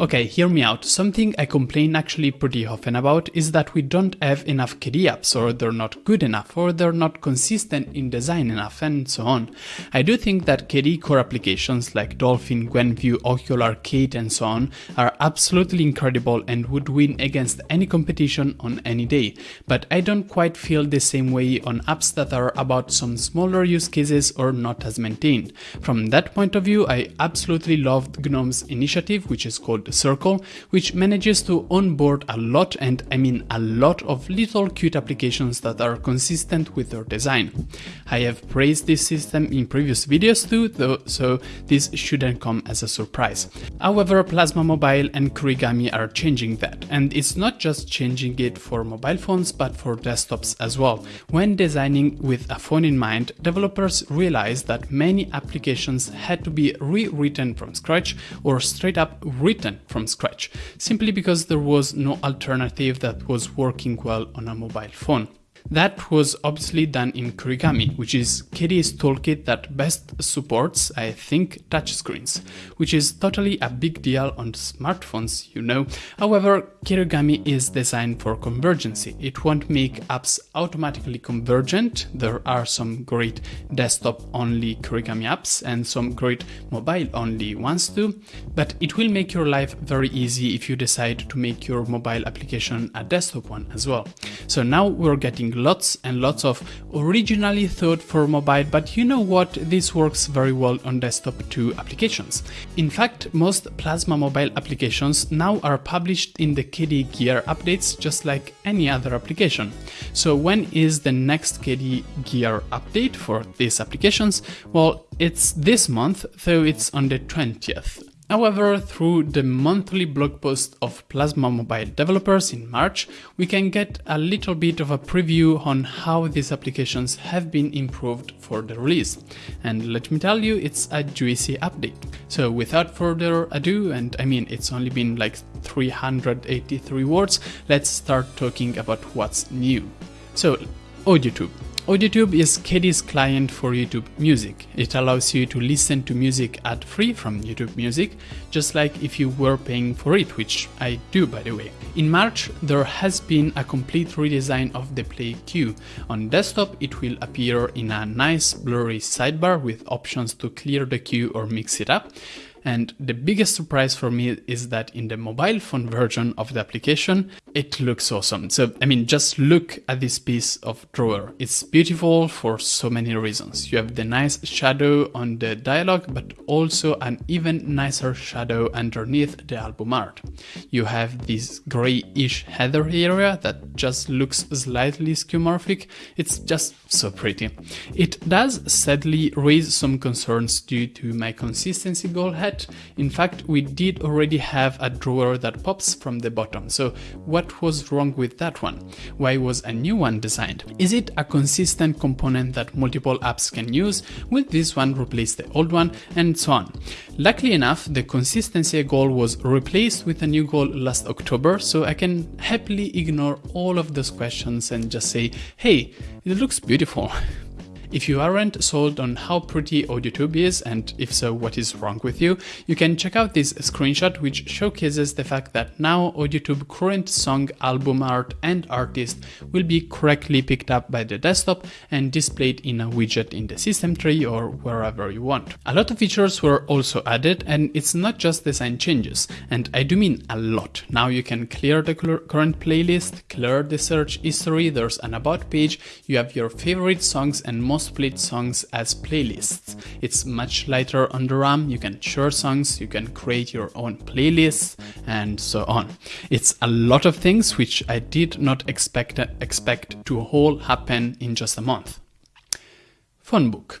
Okay, hear me out. Something I complain actually pretty often about is that we don't have enough KDE apps, or they're not good enough, or they're not consistent in design enough, and so on. I do think that KDE core applications like Dolphin, Gwenview, Okular, Arcade, and so on are absolutely incredible and would win against any competition on any day, but I don't quite feel the same way on apps that are about some smaller use cases or not as maintained. From that point of view, I absolutely loved GNOME's initiative, which is called Circle, which manages to onboard a lot, and I mean a lot of little cute applications that are consistent with their design. I have praised this system in previous videos too, though, so this shouldn't come as a surprise. However, Plasma Mobile and Kirigami are changing that, and it's not just changing it for mobile phones but for desktops as well. When designing with a phone in mind, developers realized that many applications had to be rewritten from scratch or straight up written from scratch, simply because there was no alternative that was working well on a mobile phone. That was obviously done in Kirigami, which is KDE's toolkit that best supports, I think, touchscreens, which is totally a big deal on smartphones, you know. However, Kirigami is designed for convergency. It won't make apps automatically convergent. There are some great desktop-only Kirigami apps and some great mobile-only ones too, but it will make your life very easy if you decide to make your mobile application a desktop one as well. So now we're getting lots and lots of originally thought for mobile, but you know what, this works very well on desktop too applications. In fact, most Plasma mobile applications now are published in the KDE Gear updates just like any other application. So when is the next KDE Gear update for these applications? Well, it's this month, though it's on the 20th. However, through the monthly blog post of Plasma Mobile developers in March, we can get a little bit of a preview on how these applications have been improved for the release. And let me tell you, it's a juicy update. So without further ado, and I mean it's only been like 383 words, let's start talking about what's new. So, AudioTube. AudioTube is KDE's client for YouTube Music. It allows you to listen to music ad-free from YouTube Music, just like if you were paying for it, which I do by the way. In March, there has been a complete redesign of the play queue. On desktop, it will appear in a nice blurry sidebar with options to clear the queue or mix it up. And the biggest surprise for me is that in the mobile phone version of the application, it looks awesome. So, I mean, just look at this piece of drawer. It's beautiful for so many reasons. You have the nice shadow on the dialogue, but also an even nicer shadow underneath the album art. You have this grayish header area that just looks slightly skeuomorphic. It's just so pretty. It does sadly raise some concerns due to my consistency goal head. In fact, we did already have a drawer that pops from the bottom. So what was wrong with that one? Why was a new one designed? Is it a consistent component that multiple apps can use? Will this one replace the old one? And so on. Luckily enough, the consistency goal was replaced with a new goal last October, so I can happily ignore all of those questions and just say, hey, it looks beautiful. If you aren't sold on how pretty AudioTube is, and if so, what is wrong with you, you can check out this screenshot which showcases the fact that now AudioTube current song, album art, and artist will be correctly picked up by the desktop and displayed in a widget in the system tree or wherever you want. A lot of features were also added, and it's not just design changes, and I do mean a lot. Now you can clear the current playlist, clear the search history, there's an about page, you have your favorite songs and most split songs as playlists. It's much lighter on the RAM, you can share songs, you can create your own playlists, and so on. It's a lot of things which I did not expect, expect to all happen in just a month. Phonebook.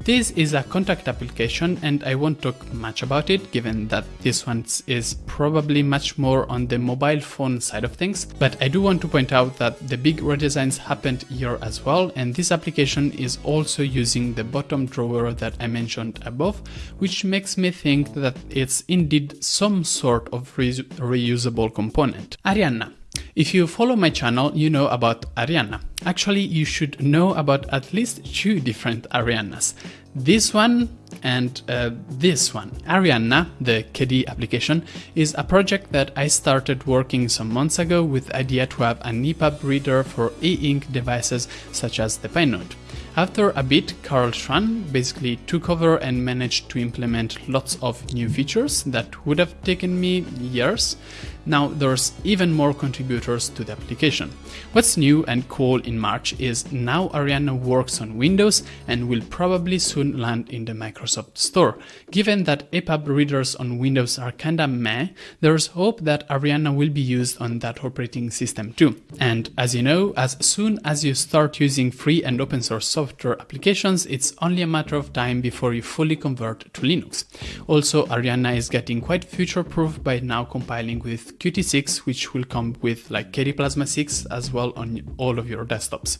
This is a contact application and I won't talk much about it given that this one is probably much more on the mobile phone side of things, but I do want to point out that the big redesigns happened here as well and this application is also using the bottom drawer that I mentioned above, which makes me think that it's indeed some sort of re reusable component. Arianna If you follow my channel, you know about Arianna. Actually, you should know about at least two different Ariannas. This one and uh, this one. Arianna, the KDE application, is a project that I started working some months ago with idea to have an EPUB reader for e-ink devices such as the PineNote. After a bit, Carl Schwan basically took over and managed to implement lots of new features that would have taken me years. Now there's even more contributors to the application. What's new and cool in March is now Arianna works on Windows and will probably soon land in the Microsoft Store. Given that EPUB readers on Windows are kinda meh, there's hope that Arianna will be used on that operating system too. And as you know, as soon as you start using free and open source software applications, it's only a matter of time before you fully convert to Linux. Also, Arianna is getting quite future-proof by now compiling with Qt6, which will come with like KDE Plasma 6 as well on all of your desktops.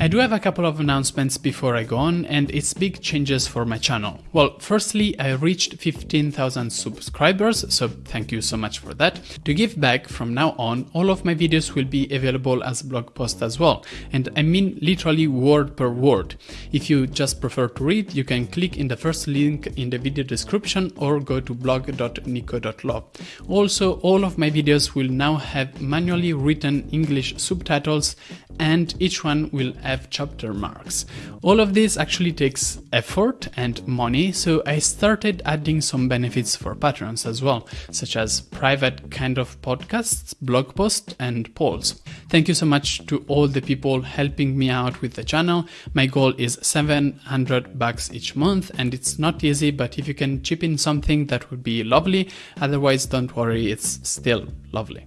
I do have a couple of announcements before I go on, and it's big changes for my channel. Well, firstly, I reached 15,000 subscribers, so thank you so much for that. To give back from now on, all of my videos will be available as blog posts as well, and I mean literally word per word. If you just prefer to read, you can click in the first link in the video description or go to blog.nico.law. Also, all of my videos will now have manually written English subtitles and each one will have chapter marks. All of this actually takes effort and money, so I started adding some benefits for patrons as well, such as private kind of podcasts, blog posts, and polls. Thank you so much to all the people helping me out with the channel. My goal is 700 bucks each month, and it's not easy, but if you can chip in something, that would be lovely. Otherwise, don't worry, it's still lovely.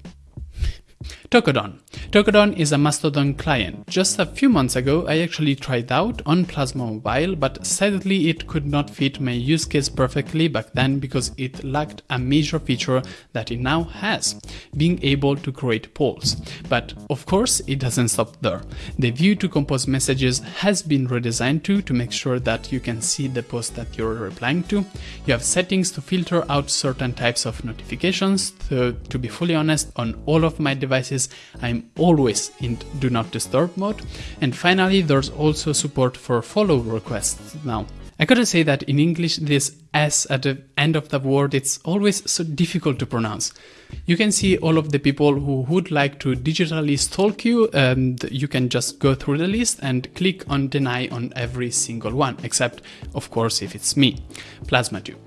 Tokodon. Tokodon is a Mastodon client. Just a few months ago, I actually tried out on Plasma Mobile, but sadly it could not fit my use case perfectly back then because it lacked a major feature that it now has, being able to create polls. But of course, it doesn't stop there. The view to compose messages has been redesigned too to make sure that you can see the post that you're replying to. You have settings to filter out certain types of notifications, so to be fully honest, on all of my devices, I'm always in do not disturb mode. And finally, there's also support for follow requests now. I gotta say that in English, this S at the end of the word, it's always so difficult to pronounce. You can see all of the people who would like to digitally stalk you, um, and you can just go through the list and click on deny on every single one, except, of course, if it's me, PlasmaTube.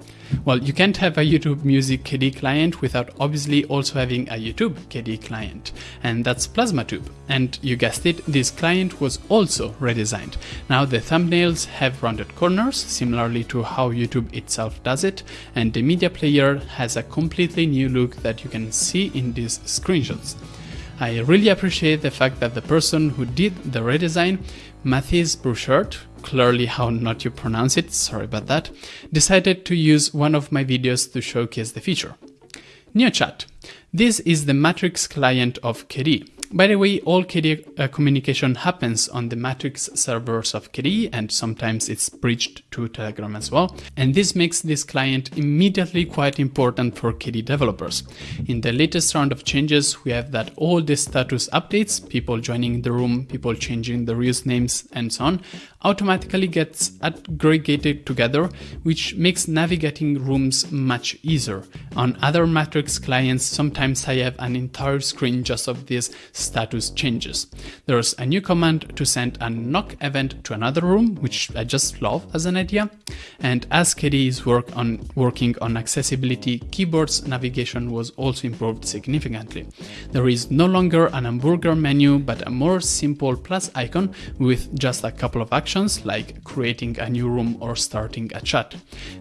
Well, you can't have a YouTube Music KDE client without obviously also having a YouTube KDE client, and that's PlasmaTube. And you guessed it, this client was also redesigned. Now the thumbnails have rounded corners, similarly to how YouTube itself does it, and the media player has a completely new look that you can see in these screenshots. I really appreciate the fact that the person who did the redesign, Mathis Bouchard, clearly how not you pronounce it, sorry about that, decided to use one of my videos to showcase the feature. NeoChat. This is the Matrix client of KDE. By the way, all KDE uh, communication happens on the Matrix servers of KDE and sometimes it's bridged to Telegram as well. And this makes this client immediately quite important for KDE developers. In the latest round of changes, we have that all the status updates, people joining the room, people changing the reuse names and so on, automatically gets aggregated together, which makes navigating rooms much easier. On other Matrix clients, sometimes I have an entire screen just of these status changes. There's a new command to send a knock event to another room, which I just love as an idea. And as KDE is work on working on accessibility, keyboard's navigation was also improved significantly. There is no longer an hamburger menu, but a more simple plus icon with just a couple of actions like creating a new room or starting a chat.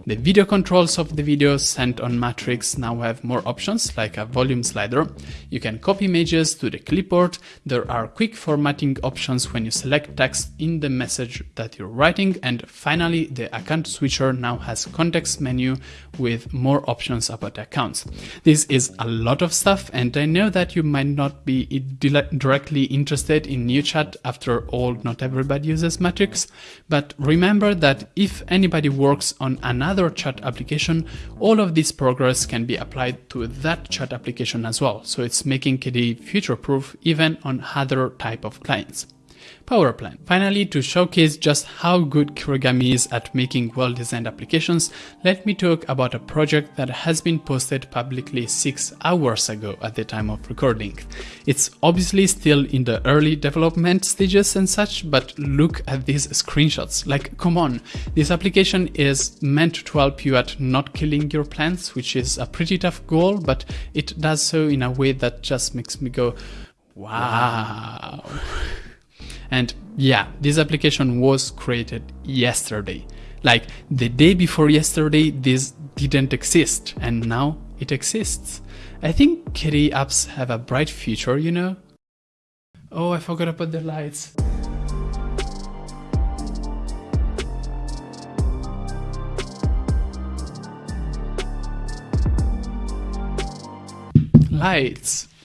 The video controls of the videos sent on Matrix now have more options like a volume slider. You can copy images to the clipboard. There are quick formatting options when you select text in the message that you're writing. And finally, the account switcher now has context menu with more options about accounts. This is a lot of stuff and I know that you might not be directly interested in NeoChat After all, not everybody uses Matrix. But remember that if anybody works on another chat application, all of this progress can be applied to that chat application as well. So it's making KDE future-proof even on other type of clients. Power Plant. Finally, to showcase just how good Kirigami is at making well-designed applications, let me talk about a project that has been posted publicly 6 hours ago at the time of recording. It's obviously still in the early development stages and such, but look at these screenshots. Like, come on, this application is meant to help you at not killing your plants, which is a pretty tough goal, but it does so in a way that just makes me go, wow. And yeah, this application was created yesterday. Like the day before yesterday, this didn't exist, and now it exists. I think KDE apps have a bright future, you know? Oh, I forgot about the lights. Lights.